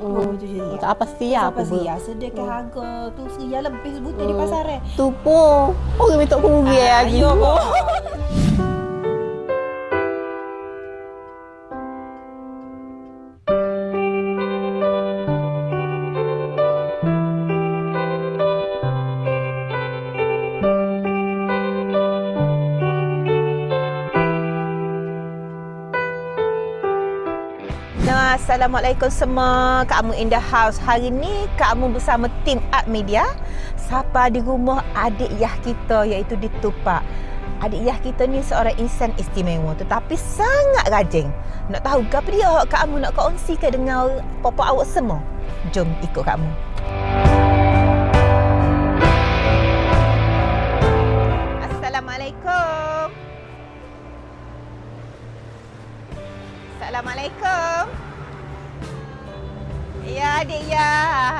Oh, tu je Tak apa siap Apa apa. sih ya? Sedekah harga tu seria lebih sebutan di pasar eh. Tu pun. Orang minta kurang lagi. Ayo, Assalamualaikum semua. Kamu in the house. Hari ni kamu bersama tim Art Media. Sapa di rumah adik Yah kita iaitu di Tupak. Adik Yah kita ni seorang insan istimewa tetapi sangat rajin. Nak tahu ke apa dia hak kamu nak kongsikan dengan papa awak semua? Jom ikut kamu. Assalamualaikum. Assalamualaikum. Ya, adik ya.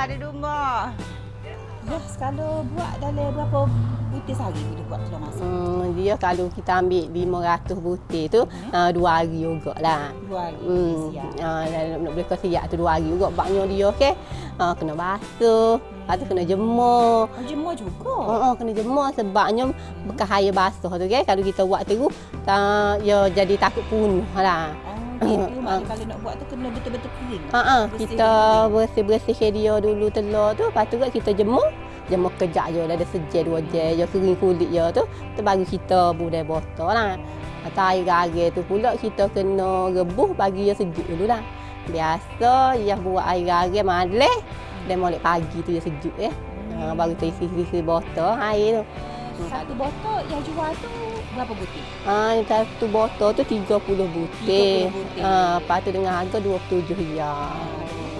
Ada rumah. Ya, kalau buat dalam berapa butir sehari dia buat telur masak? Hmm, dia kalau kita ambil 500 butir tu, Hmm. uh, dua hari juga lah. Dua hari. Hmm, siap. uh, nak boleh kau siap tu dua hari juga. Baknya dia okey. Uh, kena basuh, lepas tu kena jemur. Oh, jemur juga. Oh, oh, kena jemur sebabnya bekas air basuh tu kan. Kalau kita buat terus, uh, dia jadi takut punuh lah. Oh, gitu. Maknanya kalau nak buat tu kena betul-betul kering. Ha ah, Bersih kita dulu. bersih-bersihkan dia dulu telur tu, lepas tu kita jemur. Jemur kejap je, dah ada sejam dua jam je kering kulit dia tu, tu baru kita budai botol lah. Atau air garam tu pula kita kena rebus bagi dia sejuk dulu lah. Biasa yang buat air garam malam, dan molek pagi tu dia sejuk ya. Ha, baru tu isi-isi botol air tu. Satu botol yang jual tu berapa butir? Ha, satu botol tu 30 butir. 30 butir. Ha, lepas tu dengan harga 27 riyal.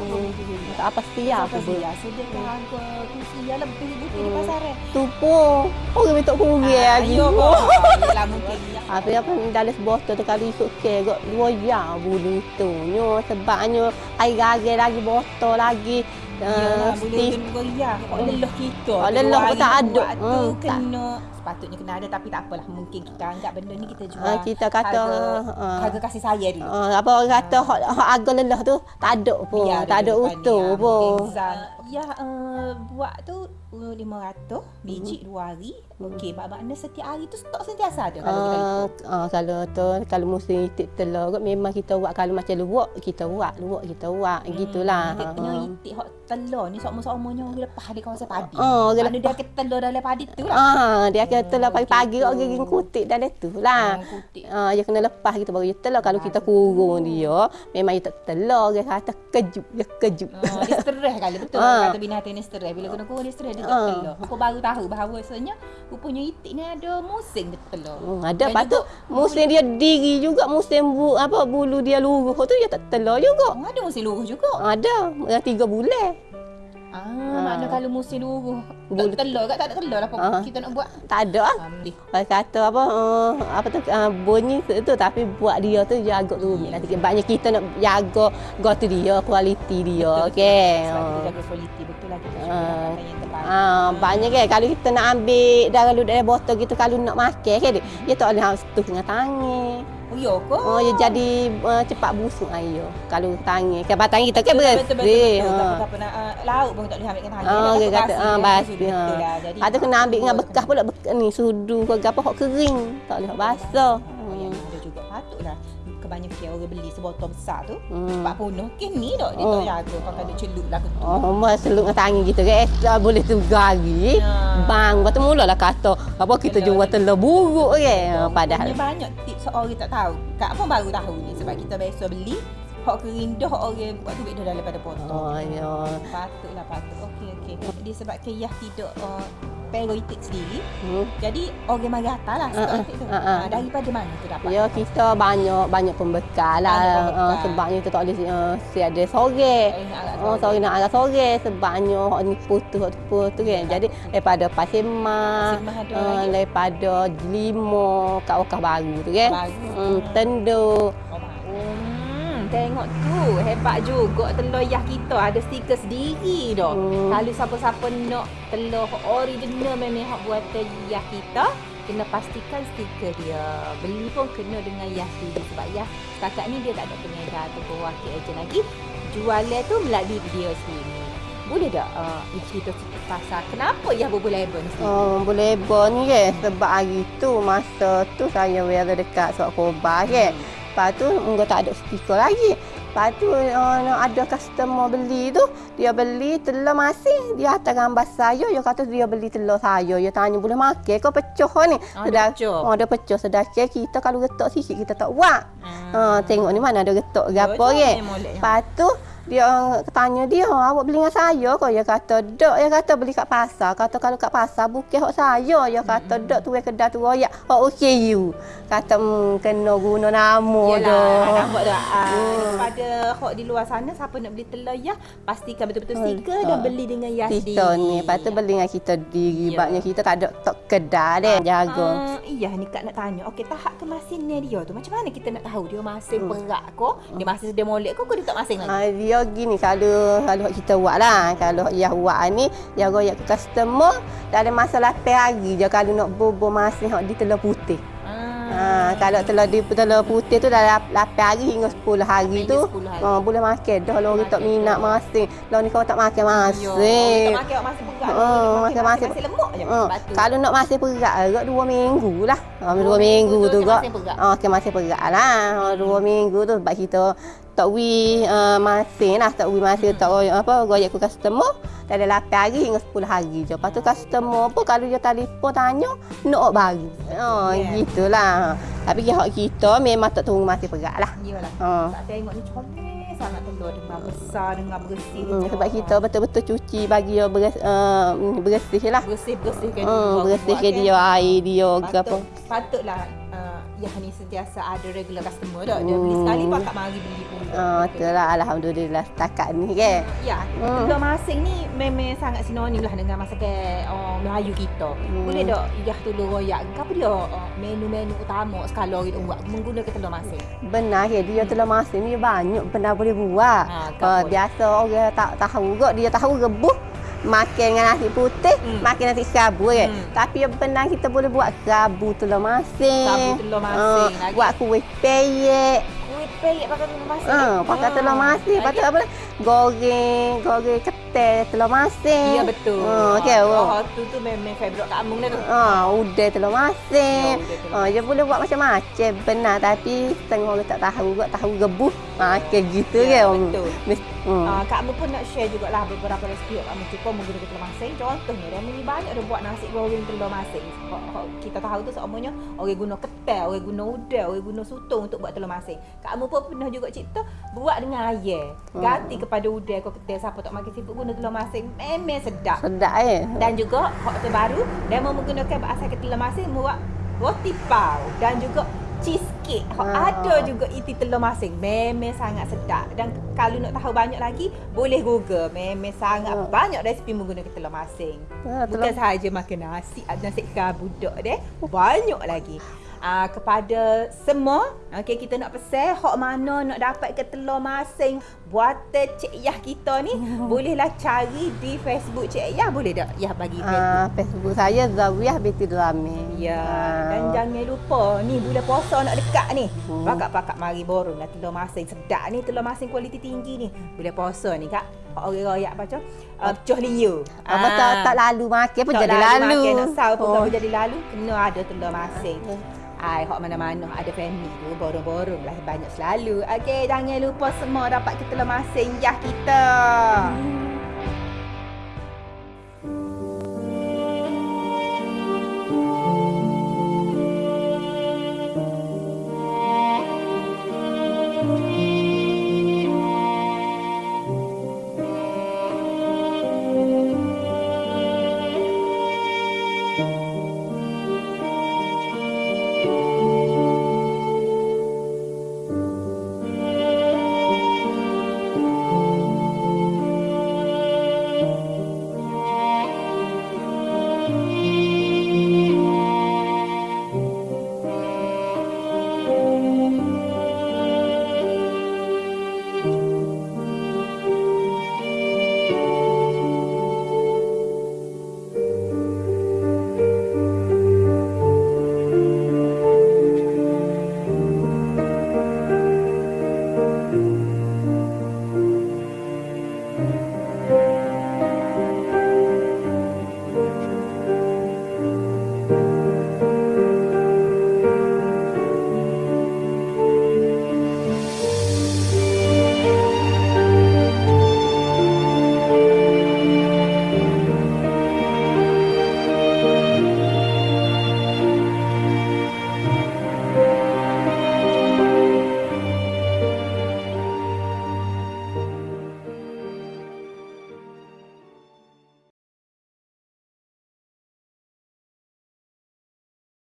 Hmm. Tak apa siap Apa apa. sih ya? Sedekah harga tu seria lebih butir di Hmm. pasar eh. Tu pun orang minta kurang lagi. Kok. Yelah mungkin. Apa apa dalam sebotol tu kalau isuk ke gak dua ya bulu tu nyo sebabnya air garam lagi botol lagi. Uh, boleh kena. Kok Hmm. lelah kita. Oh, lelah pun hari tak buat ada. Tu Hmm, tak. kena sepatutnya kena ada tapi tak apalah. Mungkin kita anggap benda ni kita jual. Ah, kita kata, harga, harga kasih sayang dulu. Uh, apa orang kata hak hak harga lelah tu tak ada pun, Biar tak ada utuh ah, pun. Zan. Ya, uh, buat tu uh, 500 biji dua hari. Okey, maknanya setiap hari tu stok sentiasa ada kalau kita Ah, ah, kalau tu kalau musim itik telur kot memang kita buat kalau macam luwak kita buat luwak kita buat gitulah. Dia Ha, punya ha. itik hot telur ni sama-samanya orang lepas di kawasan padi. Oh, orang Mana dia akan telur dalam padi tu lah. Ah, dia kata telur Oh, pagi-pagi gitu. orang giging kutik dalam tu lah. Kutik. Ah, dia kena lepas kita baru dia telur. Kalau kita kurung dia, memang dia tak telur. Dia kata kejut, dia kejut. Oh, dia stres kali betul Ah. Kata binatang ni stres bila kena kurang dia stres dia tak Ah. telur. Aku baru tahu bahawasanya rupanya itik ni ada musim dia telur. Hmm, ada Dan juga musim dia diri juga musim bu, apa bulu dia luruh tu dia tak telur juga. Oh, ada musim luruh juga. Ada tiga bulan. Ah, Ah. makna kalau musim Bulu- tak telur kat tak ada telur apa Ah. kita nak buat. Tak ada ah. Ambil. Orang kata apa uh, apa tu uh, bunyi tu tapi buat dia tu jaga rumit lah. Banyak kita nak jaga gotu dia, kualiti dia. Okey. Sebab kita jaga kualiti betul lah Ah. terbaik. Ah, banyak kan kalau kita nak ambil dah kalau dari botol gitu kalau nak makan kan dia, dia tak boleh harus tu dengan tangan. Oh, ya ke? Oh, dia jadi uh, cepat busuk air. Kalau tangan kan batang kita kan Betul, betul, betul. Ha. Tak apa nak uh, laut pun tak boleh ambil dengan tangan. Ah, dia kata ah basi. Ha. lah. Jadi Lepas tu kena ambil dengan bekas pula bekas ni sudu ke apa hok kering. Tak boleh hok basah. Kebanyakan orang beli sebotol besar tu Hmm. cepat punah. Kini dok dia Oh. tak jaga pakai dia celup lah ke tu. Oh, mas seluk dengan tangan kita kan. Eh, boleh tu gari. Ya. Bang, lepas tu mulalah kata apa kita Telur jual ni. telur buruk kan. Padahal Punya banyak tips orang tak tahu. Kak pun baru tahu ni sebab kita biasa beli hok kering dah hok orang buat tu dah daripada potong. Oh, ya. Patutlah patut. Okey okey. Disebabkan Yah tidak uh, pero itik sendiri. Hmm. Jadi orang mari atas lah stok Ah, ah, itik tu. ah, ah. Ah, daripada mana tu dapat? Ya kita banyak banyak pembekal lah Banyak uh, pembekal. sebabnya kita tak boleh uh, si ada sore. Eh, Oh, sore nak agak sore sebabnya hok ni putus hok tu putus kan. Jadi daripada Pasir uh, lagi? daripada Jelimo, kat Wakah Baru tu kan. Baru. Hmm, Tendu. Hmm, tengok tu hebat juga telur yah kita ada stiker sendiri dah. Hmm. Kalau siapa-siapa nak telur original memang hak buatan yah kita kena pastikan stiker dia. Beli pun kena dengan yah sendiri sebab yah setakat ni dia tak ada pengedar ataupun wakil ejen lagi. jualan tu melalui dia sendiri. Boleh tak uh, cerita-cerita pasal kenapa Yah boleh lebon sendiri? Oh, boleh bon ni ke sebab hari tu masa tu saya wear dekat Surat Khobar ke. Lepas tu enggak tak ada stiker lagi. Lepas tu uh, ada customer beli tu, dia beli telur masing. Dia hantar gambar saya, dia kata dia beli telur saya. Dia tanya boleh makan ke pecah ni. Oh, dia pecah. Oh, dia pecah. Sedangkan kita kalau getok sikit kita tak buat. Ha, tengok ni mana ada getok ke apa Betul, ke. memang molek. Lepas tu dia tanya dia, awak beli dengan saya ke? Dia kata, dok. Dia kata beli kat pasar. Kata kalau kat pasar bukan hak saya. Dia kata, dok tu kedai tu royak. Hak okay you. Kata, hmm, kena guna nama Yelah, dah. nampak tak? Ah, Hmm. Daripada hok di luar sana, siapa nak beli telur Yah, pastikan betul-betul Hmm. stiker dan beli dengan Yah sendiri. Kita ni, lepas tu beli dengan kita diri. Ya. Sebabnya kita tak ada tok kedai deh. Jaga. Ah, iya ni Kak nak tanya. Okey, tahap kemasinnya dia tu macam mana kita nak tahu dia masing Hmm. perak ko, dia masih sedia molek ko, ko dia tak masing lagi? Ha, dia gini kalau kalau kita buat lah. Kalau yang buat ni, dia royak ke customer dalam masa 8 hari je kalau nak bubur masih di telur putih. Ha, kalau telur di telur putih tu dalam 8 hari hingga 10 hari Hingga tu 10 hari. ha, boleh makan dah kalau orang tak Makan minat dah. masing. Kalau ni kau tak makan masing. kita makan masih perak. Ah, kita makan masih lemuk je. Ha, kalau nak masih perak agak 2 minggu lah. Ha, 2 Dua minggu tu gak. Ha, okay, masih perak lah. Ha, 2 minggu tu sebab kita tak wi uh, masing lah. Tak wi masing tak apa royak ke customer dalam 8 hari hingga 10 hari je. Lepas tu customer pun kalau dia telefon tanya nak baru. Ha, Yeah. gitulah. Tapi hak kita memang tak tunggu masih perak lah. Iyalah. Ha. Tak tengok ni comel sangat telur dengan besar dengan bersih. Hmm, sebab kita betul-betul cuci bagi dia beres, uh, bersih lah. bersih-bersihkan Hmm, bersihkan dia air dia ke apa. Patut, patutlah uh, yang ni sentiasa ada regular customer tak. Dia beli Hmm. sekali pakak mari beli pula. Ah, betul lah. Alhamdulillah setakat ni ke. Ya, Hmm. telur masing ni memang sangat sinonim lah dengan masakan orang Melayu kita. Hmm. Boleh tak iyah telur royak? Apa dia uh, menu-menu utama sekali kita buat menggunakan telur masing? Benar ke dia telur masin ni banyak benda boleh buat. Ha, kapol. biasa orang tak tahu kot dia tahu rebus makan dengan nasi putih, Hmm. makan nasi kerabu ke. Hmm. Tapi yang benar kita boleh buat kerabu telur masin. Kerabu telur masin Ah, lagi. buat kuih peyek. Peyek pakai telur masing. Ah, pakai telur masin. Lepas tu apa? Goreng, goreng ketel telur masin. Ya betul. Ah, okey. Oh, tu tu memang favourite Kak Amung dah tu. Ah, udai telur masin. Telur Ah, dia boleh buat macam-macam benar tapi setengah orang tak tahu kot tahu rebus. Ha kayak gitu Ya, kan. betul. Hmm. Uh, Kak Mu pun nak share jugalah beberapa resipi yang Kak Mu cuba menggunakan telur masing. Contohnya, dia ni banyak dia buat nasi goreng telur hok Kita tahu tu semuanya orang guna ketel, orang guna udang, orang guna sutong untuk buat telur masing. Kak Mu pun pernah juga cerita buat dengan ayam. Hmm. Ganti kepada udang atau ketel siapa tak makan seafood guna telur masing. Memang sedap. Sedap eh. Dan juga hot terbaru dia mau menggunakan bahasa telur masing buat roti pau dan juga cheesecake. Hot Ah. ada juga iti telur masing. Memang sangat sedap. Dan kalau nak tahu banyak lagi, boleh Google. Memang sangat Ah. banyak resipi menggunakan telur masing. Ah, Bukan telur- sahaja makan nasi, nasi kerabu dok deh. Banyak lagi. Uh, kepada semua, okay, kita nak pesan hok mana nak dapat ke telur masing buatan Cik Yah kita ni, bolehlah cari di Facebook Cik Yah, boleh tak? Yah bagi Facebook. Ah, Facebook saya Zawiyah binti Drame. Ya, Ah. dan jangan lupa ni bulan puasa nak dekat ni. Hmm. Pakak-pakak mari borong lah telur masing sedap ni telur masing kualiti tinggi ni. Bulan puasa ni kak. Orang royak apa macam uh, pecoh liu. Apa tak, tak lalu makan pun Tak jadi lalu. Makan, nak sahur pun Oh. tak jadi lalu. Kena ada telur masing. Ai, hak mana-mana ada family tu borong-borong lah banyak selalu. Okey, jangan lupa semua dapat kita telur masing yah kita. Hmm.